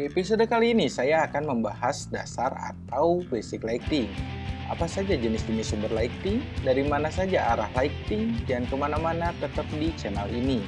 Di episode kali ini saya akan membahas dasar atau basic lighting. Apa saja jenis-jenis sumber lighting, dari mana saja arah lighting, dan ke mana-mana tetap di channel ini.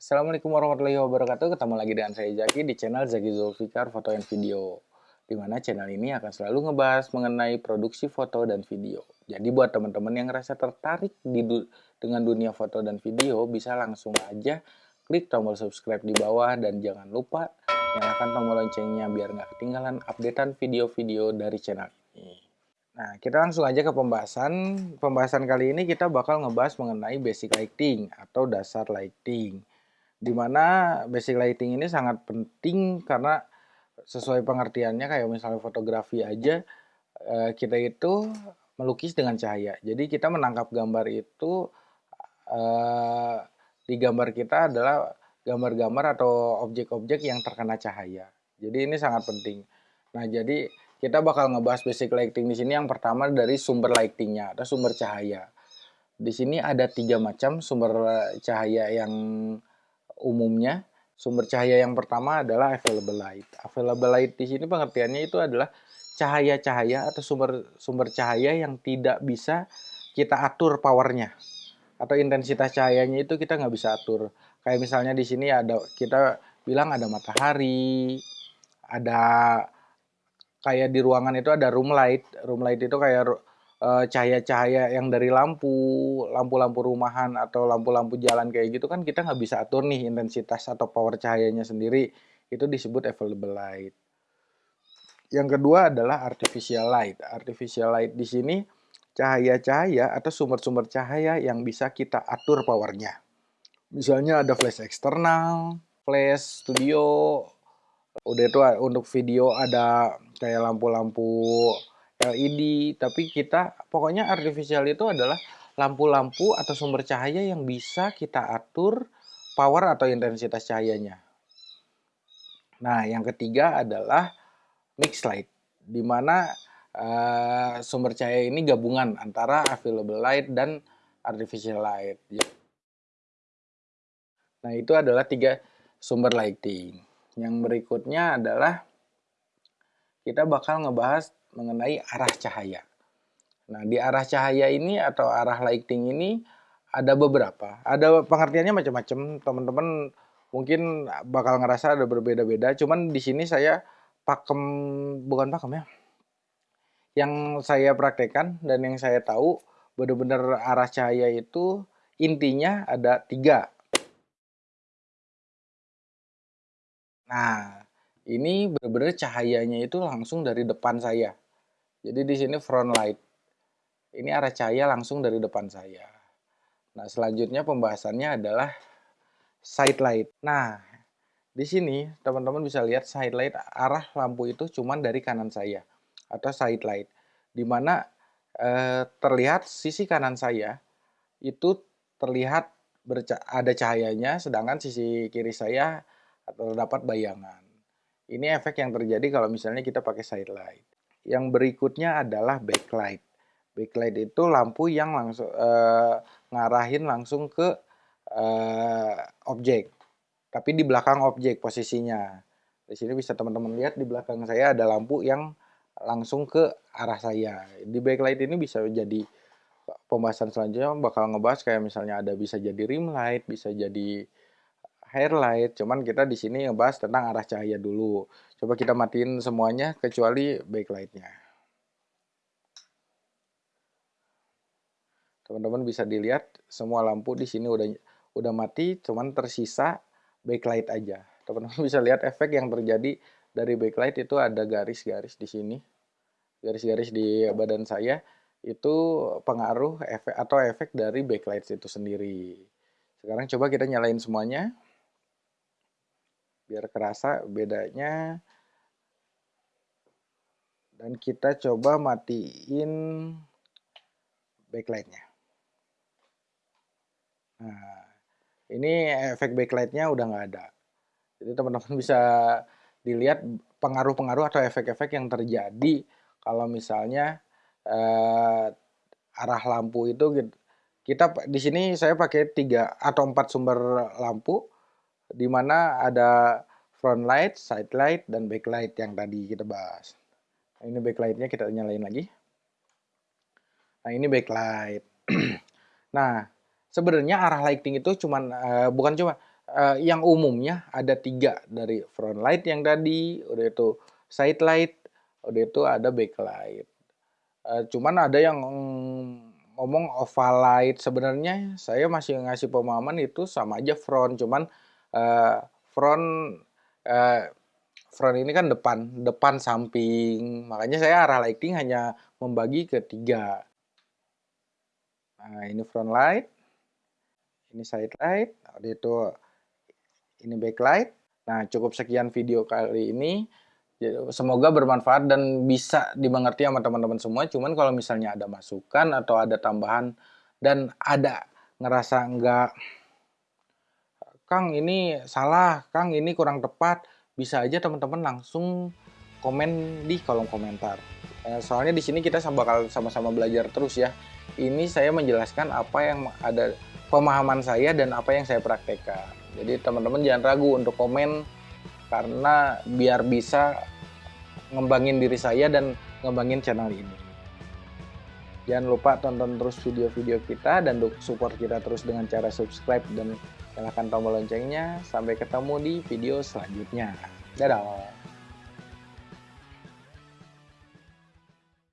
Assalamualaikum warahmatullahi wabarakatuh, ketemu lagi dengan saya Zaki di channel Zaki Zulfikar Foto and Video di mana channel ini akan selalu ngebahas mengenai produksi foto dan video. Jadi buat teman-teman yang ngerasa tertarik di du dengan dunia foto dan video, bisa langsung aja klik tombol subscribe di bawah dan jangan lupa nyalakan tombol loncengnya biar nggak ketinggalan updatean video-video dari channel ini. Nah, kita langsung aja ke pembahasan. Pembahasan kali ini kita bakal ngebahas mengenai basic lighting atau dasar lighting. Di mana basic lighting ini sangat penting karena sesuai pengertiannya kayak misalnya fotografi aja eh, kita itu melukis dengan cahaya. Jadi kita menangkap gambar itu eh, di gambar kita adalah gambar-gambar atau objek-objek yang terkena cahaya. Jadi ini sangat penting. Nah, jadi kita bakal ngebahas basic lighting di sini. Yang pertama dari sumber lightingnya atau sumber cahaya. Di sini ada tiga macam sumber cahaya yang umumnya. Sumber cahaya yang pertama adalah available light. Available light di sini pengertiannya itu adalah cahaya-cahaya atau sumber sumber cahaya yang tidak bisa kita atur powernya atau intensitas cahayanya itu kita nggak bisa atur. Kayak misalnya di sini ada kita bilang ada matahari, ada kayak di ruangan itu ada room light. Room light itu kayak cahaya-cahaya yang dari lampu, lampu-lampu rumahan atau lampu-lampu jalan kayak gitu kan kita nggak bisa atur nih intensitas atau power cahayanya sendiri. Itu disebut available light. Yang kedua adalah artificial light. Artificial light di sini cahaya-cahaya atau sumber-sumber cahaya yang bisa kita atur powernya. Misalnya ada flash eksternal, flash studio, udah itu untuk video ada kayak lampu-lampu LED, tapi kita pokoknya artificial itu adalah lampu-lampu atau sumber cahaya yang bisa kita atur power atau intensitas cahayanya. Nah, yang ketiga adalah mix light, di mana uh, sumber cahaya ini gabungan antara available light dan artificial light. Nah, itu adalah tiga sumber lighting. Yang berikutnya adalah kita bakal ngebahas mengenai arah cahaya. Nah, di arah cahaya ini atau arah lighting ini ada beberapa. Ada pengertiannya macam-macam. Teman-teman mungkin bakal ngerasa ada berbeda-beda. Cuman di sini saya pakem bukan pakem ya. Yang saya praktekkan dan yang saya tahu benar-benar arah cahaya itu intinya ada tiga. Nah, ini benar-benar cahayanya itu langsung dari depan saya. Jadi di sini front light. Ini arah cahaya langsung dari depan saya. Nah, selanjutnya pembahasannya adalah side light. Nah, di sini teman-teman bisa lihat side light arah lampu itu cuma dari kanan saya atau side light. Di mana eh, terlihat sisi kanan saya itu terlihat ada cahayanya sedangkan sisi kiri saya terdapat bayangan. Ini efek yang terjadi kalau misalnya kita pakai side light. Yang berikutnya adalah backlight. Backlight itu lampu yang langsung uh, ngarahin langsung ke uh, objek. Tapi di belakang objek posisinya. Di sini bisa teman-teman lihat di belakang saya ada lampu yang langsung ke arah saya. Di backlight ini bisa jadi pembahasan selanjutnya bakal ngebahas kayak misalnya ada bisa jadi rim light, bisa jadi highlight. Cuman kita di sini ngebahas tentang arah cahaya dulu. Coba kita matiin semuanya kecuali backlightnya. Teman-teman bisa dilihat semua lampu di sini udah udah mati, cuman tersisa backlight aja. Teman-teman bisa lihat efek yang terjadi dari backlight itu ada garis-garis di sini. Garis-garis di badan saya itu pengaruh efek atau efek dari backlight itu sendiri. Sekarang coba kita nyalain semuanya biar kerasa bedanya. Dan kita coba matiin backlightnya. Nah ini efek backlightnya udah nggak ada. Jadi teman-teman bisa dilihat pengaruh-pengaruh atau efek-efek yang terjadi kalau misalnya eh, arah lampu itu kita di sini saya pakai tiga atau empat sumber lampu di mana ada front light, side light, dan backlight yang tadi kita bahas. Nah, ini backlightnya kita nyalain lagi. Nah ini backlight. nah sebenarnya arah lighting itu cuman uh, bukan cuma uh, yang umumnya ada tiga dari front light yang tadi, udah itu side light, udah itu ada backlight. Uh, cuman ada yang ngomong oval light sebenarnya saya masih ngasih pemahaman itu sama aja front, cuman uh, front uh, front ini kan depan, depan samping. Makanya saya arah lighting hanya membagi ke tiga. Nah, ini front light, ini side light, itu ini backlight. Nah, cukup sekian video kali ini. Semoga bermanfaat dan bisa dimengerti sama teman-teman semua. Cuman kalau misalnya ada masukan atau ada tambahan dan ada ngerasa enggak Kang ini salah, Kang ini kurang tepat, bisa aja teman-teman langsung komen di kolom komentar. Eh, soalnya di sini kita bakal sama-sama belajar terus ya. Ini saya menjelaskan apa yang ada pemahaman saya dan apa yang saya praktekkan. Jadi teman-teman jangan ragu untuk komen karena biar bisa ngembangin diri saya dan ngembangin channel ini. Jangan lupa tonton terus video-video kita dan support kita terus dengan cara subscribe dan nyalakan tombol loncengnya. Sampai ketemu di video selanjutnya. Dadah!